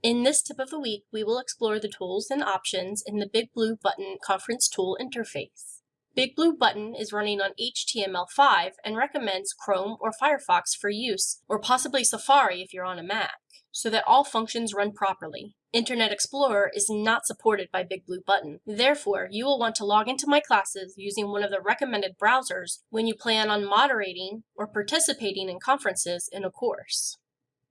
In this tip of the week, we will explore the tools and options in the Big Blue Button Conference Tool interface. Big Blue Button is running on HTML5 and recommends Chrome or Firefox for use, or possibly Safari if you're on a Mac, so that all functions run properly. Internet Explorer is not supported by Big Blue Button. Therefore, you will want to log into my classes using one of the recommended browsers when you plan on moderating or participating in conferences in a course.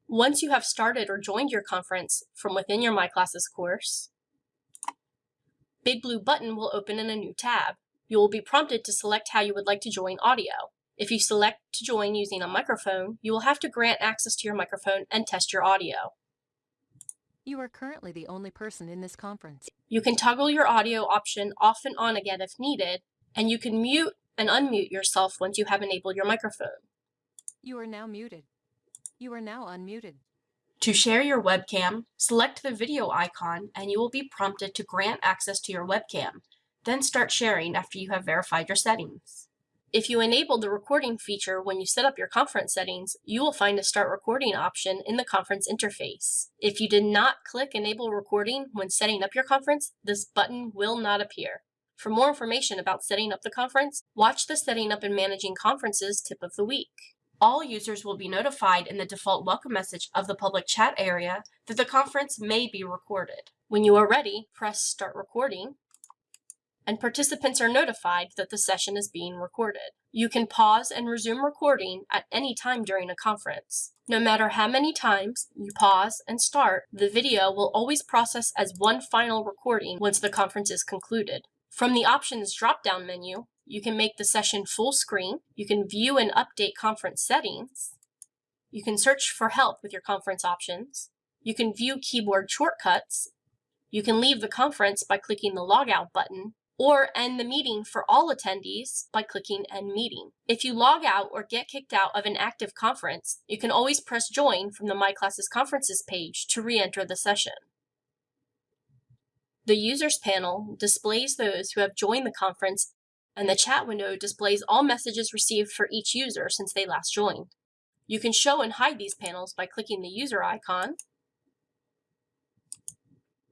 Once you have started or joined your conference from within your My Classes course, Big Blue button will open in a new tab. You will be prompted to select how you would like to join audio. If you select to join using a microphone, you will have to grant access to your microphone and test your audio. You are currently the only person in this conference. You can toggle your audio option off and on again if needed, and you can mute and unmute yourself once you have enabled your microphone. You are now muted. You are now unmuted. To share your webcam, select the video icon and you will be prompted to grant access to your webcam. Then start sharing after you have verified your settings. If you enable the recording feature when you set up your conference settings, you will find a Start Recording option in the conference interface. If you did not click Enable Recording when setting up your conference, this button will not appear. For more information about setting up the conference, watch the Setting Up and Managing Conferences tip of the week. All users will be notified in the default welcome message of the public chat area that the conference may be recorded. When you are ready, press Start Recording, and participants are notified that the session is being recorded. You can pause and resume recording at any time during a conference. No matter how many times you pause and start, the video will always process as one final recording once the conference is concluded. From the Options drop-down menu, you can make the session full screen. You can view and update conference settings. You can search for help with your conference options. You can view keyboard shortcuts. You can leave the conference by clicking the logout button or end the meeting for all attendees by clicking End Meeting. If you log out or get kicked out of an active conference, you can always press Join from the My Classes Conferences page to re-enter the session. The Users panel displays those who have joined the conference and the chat window displays all messages received for each user since they last joined. You can show and hide these panels by clicking the user icon,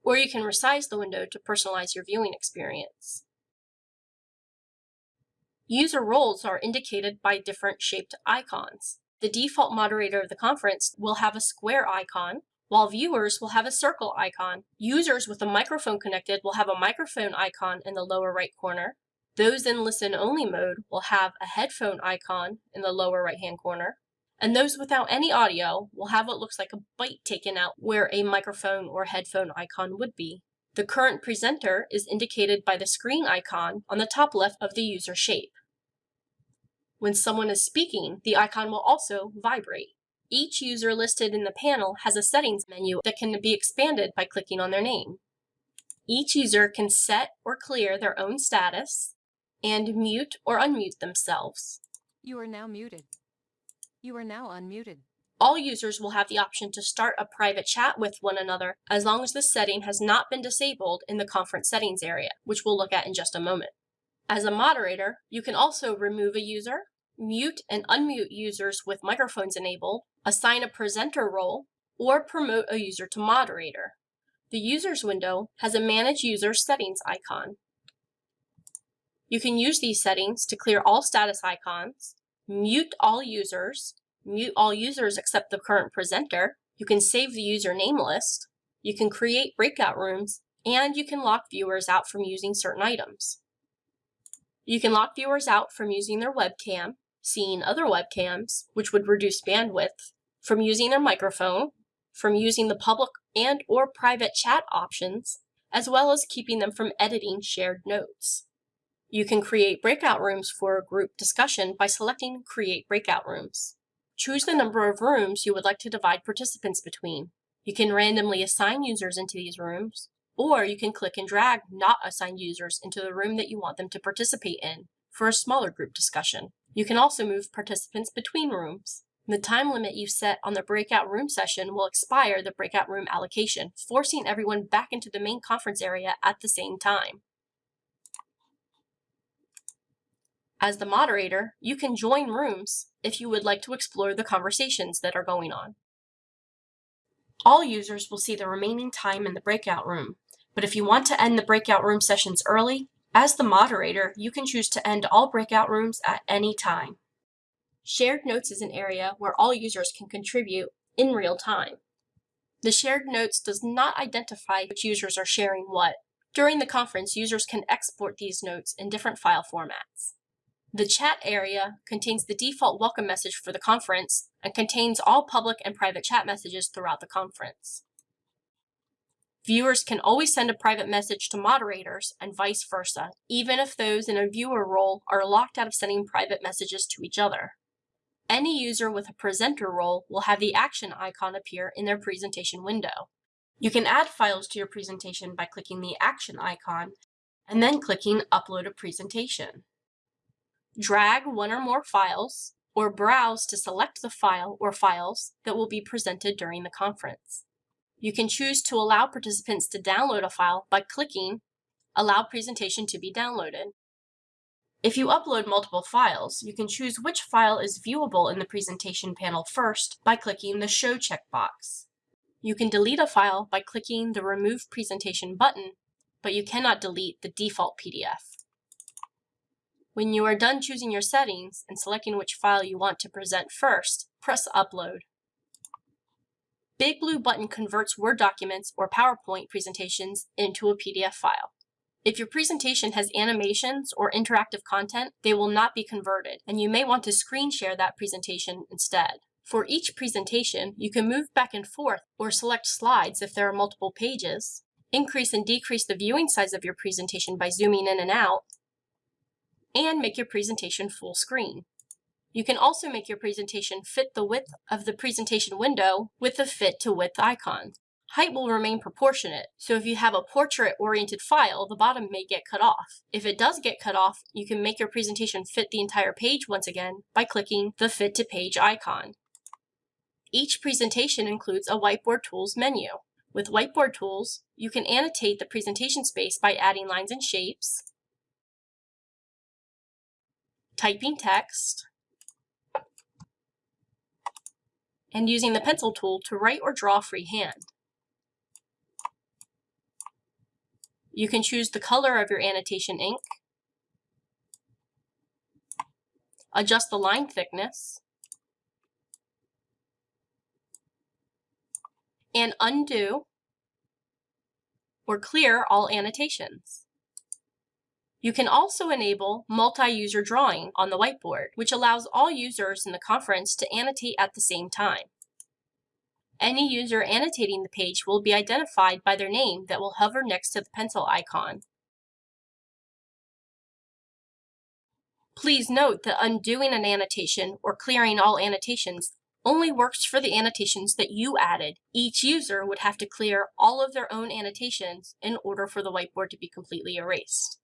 or you can resize the window to personalize your viewing experience. User roles are indicated by different shaped icons. The default moderator of the conference will have a square icon, while viewers will have a circle icon. Users with a microphone connected will have a microphone icon in the lower right corner, those in listen-only mode will have a headphone icon in the lower right-hand corner, and those without any audio will have what looks like a bite taken out where a microphone or headphone icon would be. The current presenter is indicated by the screen icon on the top left of the user shape. When someone is speaking, the icon will also vibrate. Each user listed in the panel has a settings menu that can be expanded by clicking on their name. Each user can set or clear their own status, and mute or unmute themselves. You are now muted. You are now unmuted. All users will have the option to start a private chat with one another as long as this setting has not been disabled in the conference settings area, which we'll look at in just a moment. As a moderator, you can also remove a user, mute and unmute users with microphones enabled, assign a presenter role, or promote a user to moderator. The Users window has a Manage User Settings icon. You can use these settings to clear all status icons, mute all users, mute all users except the current presenter. You can save the user name list. You can create breakout rooms, and you can lock viewers out from using certain items. You can lock viewers out from using their webcam, seeing other webcams, which would reduce bandwidth, from using their microphone, from using the public and or private chat options, as well as keeping them from editing shared notes. You can create breakout rooms for a group discussion by selecting Create Breakout Rooms. Choose the number of rooms you would like to divide participants between. You can randomly assign users into these rooms, or you can click and drag not assigned users into the room that you want them to participate in for a smaller group discussion. You can also move participants between rooms. The time limit you set on the breakout room session will expire the breakout room allocation, forcing everyone back into the main conference area at the same time. As the moderator, you can join rooms if you would like to explore the conversations that are going on. All users will see the remaining time in the breakout room, but if you want to end the breakout room sessions early, as the moderator, you can choose to end all breakout rooms at any time. Shared Notes is an area where all users can contribute in real time. The shared notes does not identify which users are sharing what. During the conference, users can export these notes in different file formats. The chat area contains the default welcome message for the conference and contains all public and private chat messages throughout the conference. Viewers can always send a private message to moderators and vice versa, even if those in a viewer role are locked out of sending private messages to each other. Any user with a presenter role will have the action icon appear in their presentation window. You can add files to your presentation by clicking the action icon and then clicking Upload a Presentation. Drag one or more files or browse to select the file or files that will be presented during the conference. You can choose to allow participants to download a file by clicking Allow Presentation to be downloaded. If you upload multiple files, you can choose which file is viewable in the presentation panel first by clicking the Show checkbox. You can delete a file by clicking the Remove Presentation button, but you cannot delete the default PDF. When you are done choosing your settings and selecting which file you want to present first, press Upload. Big Blue button converts Word documents or PowerPoint presentations into a PDF file. If your presentation has animations or interactive content, they will not be converted, and you may want to screen share that presentation instead. For each presentation, you can move back and forth or select slides if there are multiple pages, increase and decrease the viewing size of your presentation by zooming in and out, and make your presentation full screen. You can also make your presentation fit the width of the presentation window with the fit to width icon height will remain proportionate. So if you have a portrait-oriented file, the bottom may get cut off. If it does get cut off, you can make your presentation fit the entire page once again by clicking the Fit to Page icon. Each presentation includes a Whiteboard Tools menu. With Whiteboard Tools, you can annotate the presentation space by adding lines and shapes, typing text, and using the pencil tool to write or draw freehand. You can choose the color of your annotation ink, adjust the line thickness, and undo or clear all annotations. You can also enable multi-user drawing on the whiteboard, which allows all users in the conference to annotate at the same time. Any user annotating the page will be identified by their name that will hover next to the pencil icon. Please note that undoing an annotation or clearing all annotations only works for the annotations that you added. Each user would have to clear all of their own annotations in order for the whiteboard to be completely erased.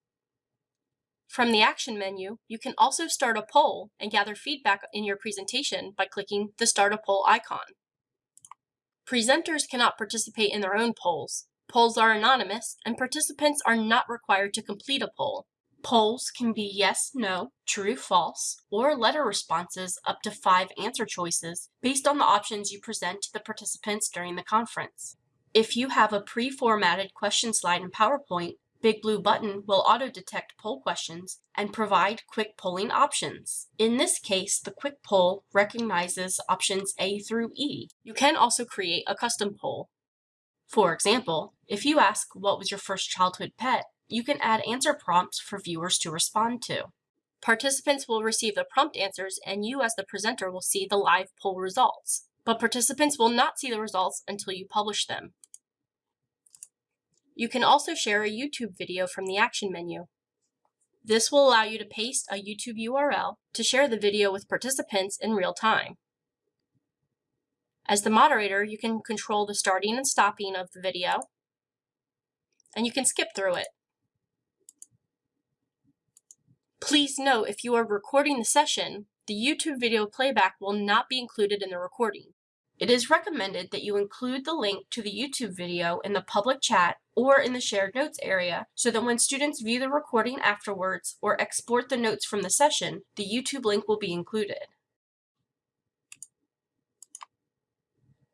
From the Action menu, you can also start a poll and gather feedback in your presentation by clicking the Start a Poll icon. Presenters cannot participate in their own polls. Polls are anonymous, and participants are not required to complete a poll. Polls can be yes, no, true, false, or letter responses up to five answer choices based on the options you present to the participants during the conference. If you have a pre-formatted question slide in PowerPoint, Big Blue button will auto-detect poll questions and provide quick polling options. In this case, the quick poll recognizes options A through E. You can also create a custom poll. For example, if you ask what was your first childhood pet, you can add answer prompts for viewers to respond to. Participants will receive the prompt answers and you as the presenter will see the live poll results. But participants will not see the results until you publish them. You can also share a YouTube video from the Action menu. This will allow you to paste a YouTube URL to share the video with participants in real time. As the moderator, you can control the starting and stopping of the video, and you can skip through it. Please note if you are recording the session, the YouTube video playback will not be included in the recording. It is recommended that you include the link to the YouTube video in the public chat or in the shared notes area so that when students view the recording afterwards or export the notes from the session, the YouTube link will be included.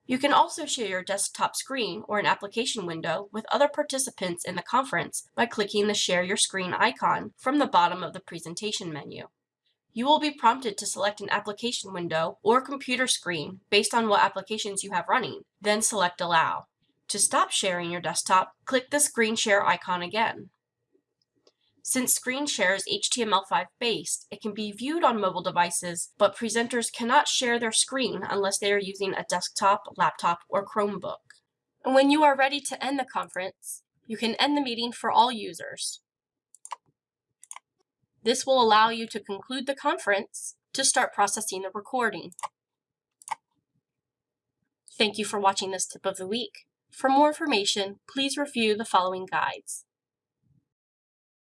You can also share your desktop screen or an application window with other participants in the conference by clicking the Share Your Screen icon from the bottom of the presentation menu. You will be prompted to select an application window or computer screen based on what applications you have running, then select Allow. To stop sharing your desktop, click the Screen Share icon again. Since Screen Share is HTML5 based, it can be viewed on mobile devices, but presenters cannot share their screen unless they are using a desktop, laptop, or Chromebook. And when you are ready to end the conference, you can end the meeting for all users. This will allow you to conclude the conference to start processing the recording. Thank you for watching this tip of the week. For more information, please review the following guides.